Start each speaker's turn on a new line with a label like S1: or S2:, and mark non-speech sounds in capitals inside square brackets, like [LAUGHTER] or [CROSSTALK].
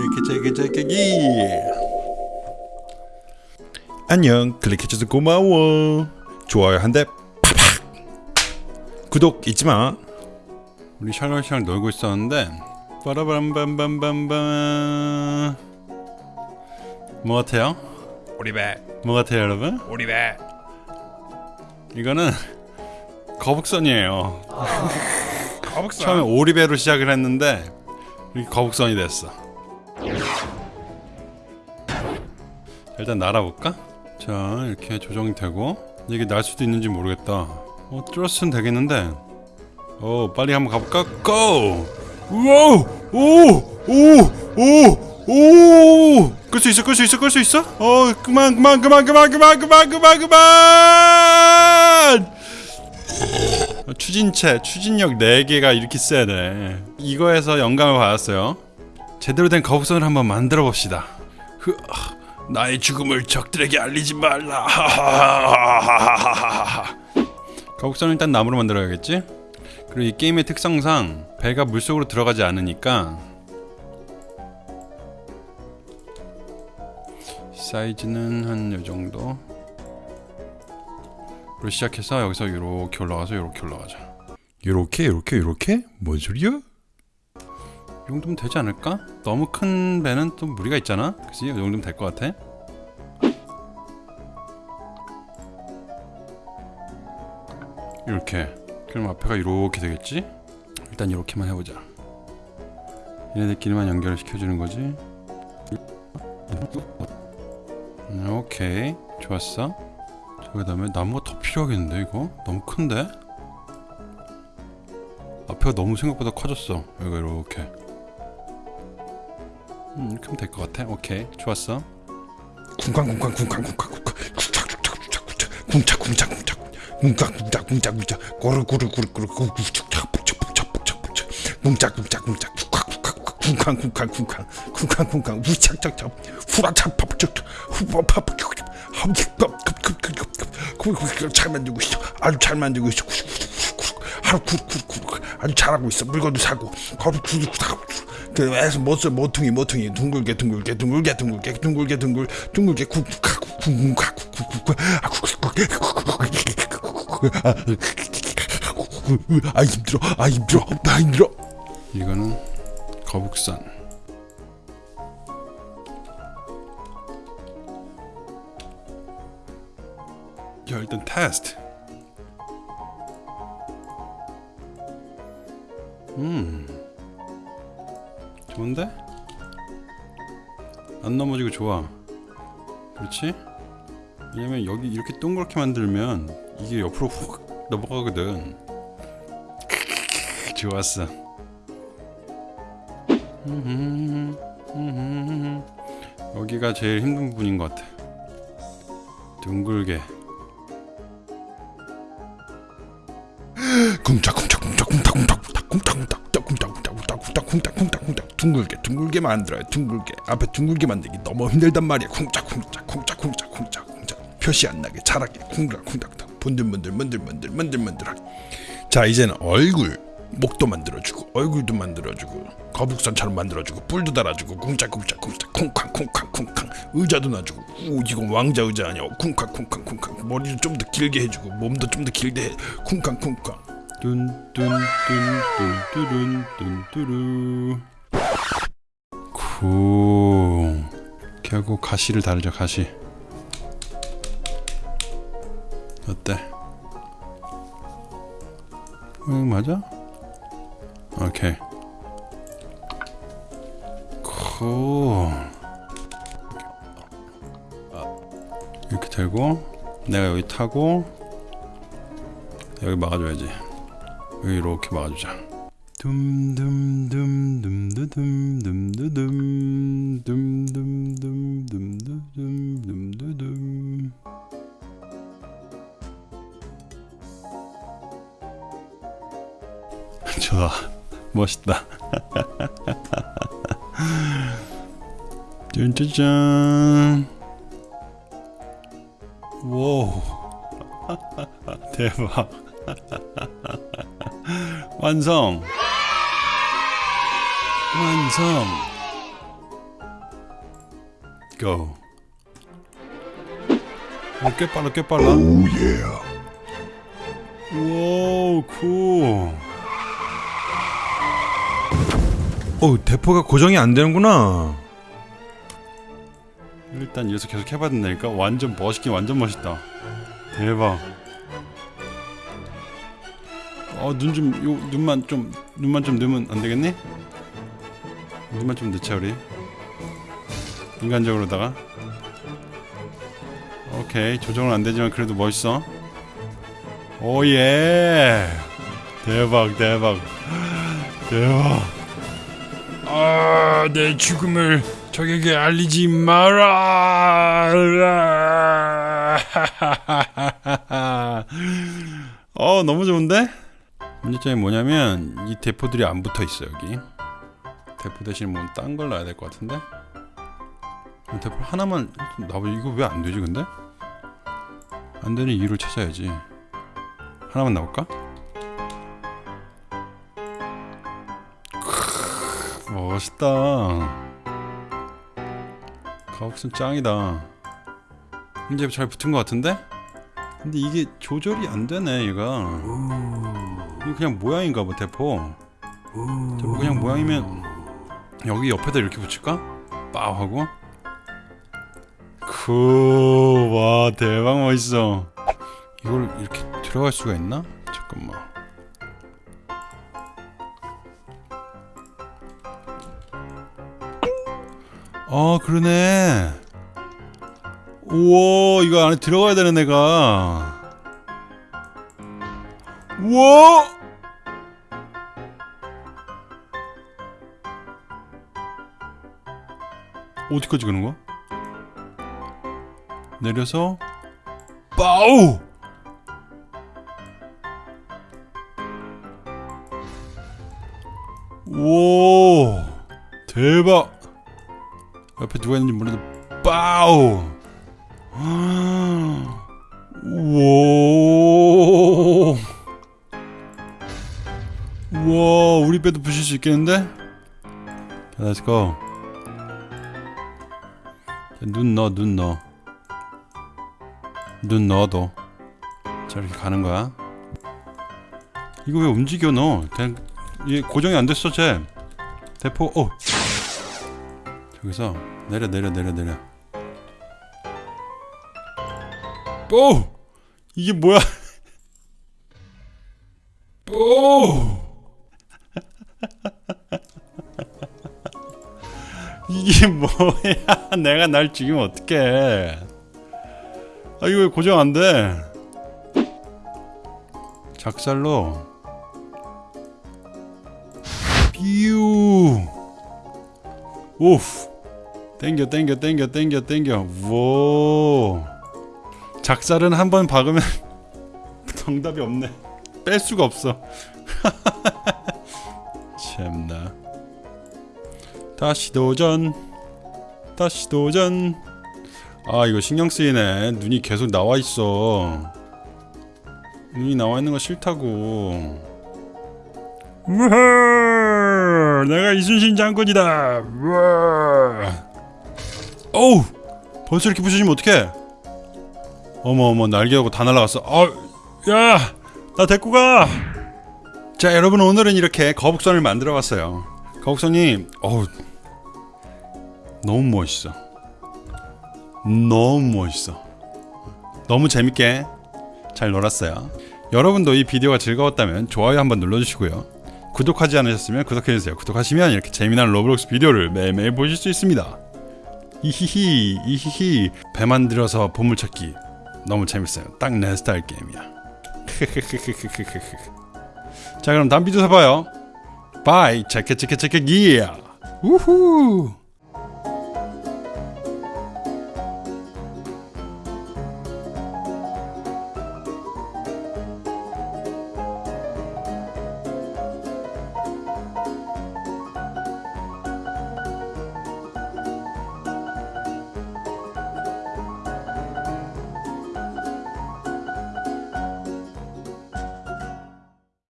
S1: 체크 체크 체크기 안녕. 클릭해줘서 고마워. 좋아요 한 대 팍팍. 구독 잊지마. 우리 샬롯샬롯 놀고 있었는데 빠라밤밤밤밤밤. 뭐 같아요?
S2: 오리배.
S1: 뭐 같아요 여러분?
S2: 오리배.
S1: 이거는 거북선이에요.
S2: 거북선.
S1: 처음에 오리배로 시작을 했는데 거북선이 됐어 일단 날아볼까? 자 이렇게 조정이 되고 이게 날 수도 있는지 모르겠다. 어 뚫었으면 되겠는데. 어 빨리 한번 가볼까? 고! 우와! 오 오 오 오! 끌 수 있어 끌 수 있어 끌 수 있어? 어 그만 그만 그만 그만 그만 그만 그만 그만! 어, 추진체, 추진력 4개가 이렇게 세네. 이거에서 영감을 받았어요. 제대로 된 거북선을 한번 만들어 봅시다. 흐, 아, 나의 죽음을 적들에게 알리지 말라. 거북선은 일단 나무로 만들어야겠지? 그리고 이 게임의 특성상 배가 물속으로 들어가지 않으니까 사이즈는 한 요정도. 로 시작해서 여기서 이렇게 올라가서 이렇게 올라가자. 이렇게 이렇게 이렇게? 뭔 소리야? 이 정도면 되지 않을까? 너무 큰 배는 또 무리가 있잖아. 그지? 이 정도면 될 것 같아. 이렇게. 그럼 앞에가 이렇게 되겠지? 일단 이렇게만 해보자. 얘네들끼리만 연결을 시켜주는 거지. 음, 오케이, 좋았어. 그 다음에 나무가 더 필요하겠는데 이거? 너무 큰데? 앞에가 너무 생각보다 커졌어 여기가 이렇게 음, 하면 될것 같아 오케이 좋았어
S2: 쿵쾅쿵쾅 쿵쾅 쿵쾅 쿵쾅 쿵착 쿵착 쿵착 쿵착 쿵착 쿵착 쿵착 쿵착 쿵착 꼬르 꼬르 꼬르 꼬르 꼬르 쿵착 쿵착 쿵착 쿵착 쿵착 쿵착 쿵착 쿵쾅 쿵쾅 쿵쾅 쿵쾅 쿵쾅 우착착착 후라착 팝착 후파팝 잘 만들고 있어 아주 잘 만들고 있어 하루 쿡쿡쿡 아주 잘하고 있어 물건도 사고 거루 쿡쿡 그래서 멋을 모퉁이 모퉁이 둥글게 둥글게 둥글게 둥글게 둥글게 둥글 둥글게 쿡쿡 쿡쿡 아 힘들어 아 힘들어 나 힘들어
S1: 이거는 거북선 야 일단 테스트 음 좋은데? 안 넘어지고 좋아. 그렇지? 왜냐면 여기 이렇게 동그랗게 만들면 이게 옆으로 훅 넘어가거든. 좋았어. [LAUGHS] 여기가 제일 힘든 부분인 것 같아. 둥글게. [GASPS]
S2: 쿵짝쿵짝쿵짝쿵짝쿵짝쿵짝 쿵짝쿵짝쿵짝쿵짝쿵짝쿵짝쿵짝 둥글게 둥글게 만들어요 둥글게. 앞에 둥글게 만들기 너무 힘들단 말이야 쿵짝쿵짝 쿵짝쿵짝 쿵짝쿵짝. 표시 안 나게 잘하게 쿵짝쿵짝쿵짝 분들분들 문들문들 문들문들하게. 자 이제는 얼굴 목도 만들어주고 얼굴도 만들어주고 거북선처럼 만들어주고 뿔도 달아주고 쿵짝쿵짝 쿵짝 쿵쾅 쿵쾅 쿵쾅. 의자도 놔주고. 오 이건 왕자 의자 아니야. 쿵쾅 쿵쾅 쿵쾅. 머리도 좀 더 길게 해주고 몸도 좀 더 길게 해. 쿵쾅 쿵쾅
S1: 뚠뚠뚠뚠뚠뚠뚜루 good 이렇게 하고 가시를 달자 가시. 어때? 응 맞아? 오케이. good 이렇게 되고 내가 여기 타고 여기 막아줘야지 이렇게 막아주자. 둠둠둠둠둠둠둠둠둠둠둠둠둠둠둠둠. [LAUGHS] 좋아. 멋있다. [LAUGHS] 짠짜잔 오 [LAUGHS] 대박 완성 완성 go. 어, 꽤 빨라, 꽤 빨라.
S2: 오예.
S1: 오, 쿨.
S2: 어 대포가 고정이 안 되는구나.
S1: 일단 이어서 계속 해봐야 된다니까. 완전 멋있긴 완전 멋있다. 대박. 어, 눈 좀, 요, 눈만 좀, 눈만 좀 넣으면 안 되겠니? 눈만 좀 넣자, 우리. 인간적으로다가. 오케이. 조정은 안 되지만 그래도 멋있어. 오예. 대박, 대박. 대박.
S2: 아, 내 죽음을 적에게 알리지 마라. [LAUGHS]
S1: 어 너무 좋은데? 문제점이 뭐냐면 이 대포들이 안 붙어 있어 여기. 대포 대신 뭐딴걸 놔야 될 것 같은데? 대포 하나만 나보 이거 왜 안 되지 근데? 안 되는 이유를 찾아야지. 하나만 나올까? 크, 멋있다. 가옥순 짱이다. 이제 잘 붙은 것 같은데? 근데 이게 조절이 안 되네 얘가 이거 그냥 모양인가 봐 대포. 대포 그냥 모양이면 여기 옆에다 이렇게 붙일까? 빠우 하고. 쿠와 대박 멋있어. 이걸 이렇게 들어갈 수가 있나? 잠깐만. 아 그러네. 우와 이거 안에 들어가야 되는 애가 우와 어디까지 가는 거야? 내려서 빠우 우와 대박! 옆에 누가 있는지 몰라도 빠우 우와 우와 우리 배도 부실 수 있겠는데? 자, Let's go 자, 눈 넣어 눈 넣어 눈 넣어도 자 이렇게 가는 거야 이거 왜 움직여 너 그냥 얘 고정이 안 됐어 쟤 대포 어 저기서 내려 내려 내려 내려 오! 이게 뭐야? [LAUGHS] 오! 이게 뭐야? [LAUGHS] 내가 날 죽이면 어떡해? 아 이거 왜 고정 안 돼? 작살로. view off 땡겨 땡겨 땡겨 땡겨 땡겨. 워. 작살은 한 번 박으면 [LAUGHS] 정답이 없네. 뺄 수가 없어. [LAUGHS] 참나 다시 도전. 다시 도전. 아 이거 신경 쓰이네. 눈이 계속 나와 있어. 눈이 나와 있는 거 싫다고. 우와 내가 이순신 장군이다. 우와! 어우! 벌써 이렇게 부셔지면 어떡해? 어머 어머 날개하고 다 날라갔어. 아야나 데리고 가자 여러분 오늘은 이렇게 거북선을 만들어 봤어요. 거북선이 어우 너무 멋있어. 너무 멋있어. 너무 재밌게 잘 놀았어요. 여러분도 이 비디오가 즐거웠다면 좋아요 한번 눌러주시고요. 구독하지 않으셨으면 구독해주세요. 구독하시면 이렇게 재미난 로블록스 비디오를 매일매일 보실 수 있습니다. 이히히 이히히. 배 만들어서 보물찾기. 너무 재밌어요. 딱 내 스타일 게임이야. [LAUGHS] 자 그럼 다음 비디오에서 봐요. bye 체크 체크 체크 기야 우후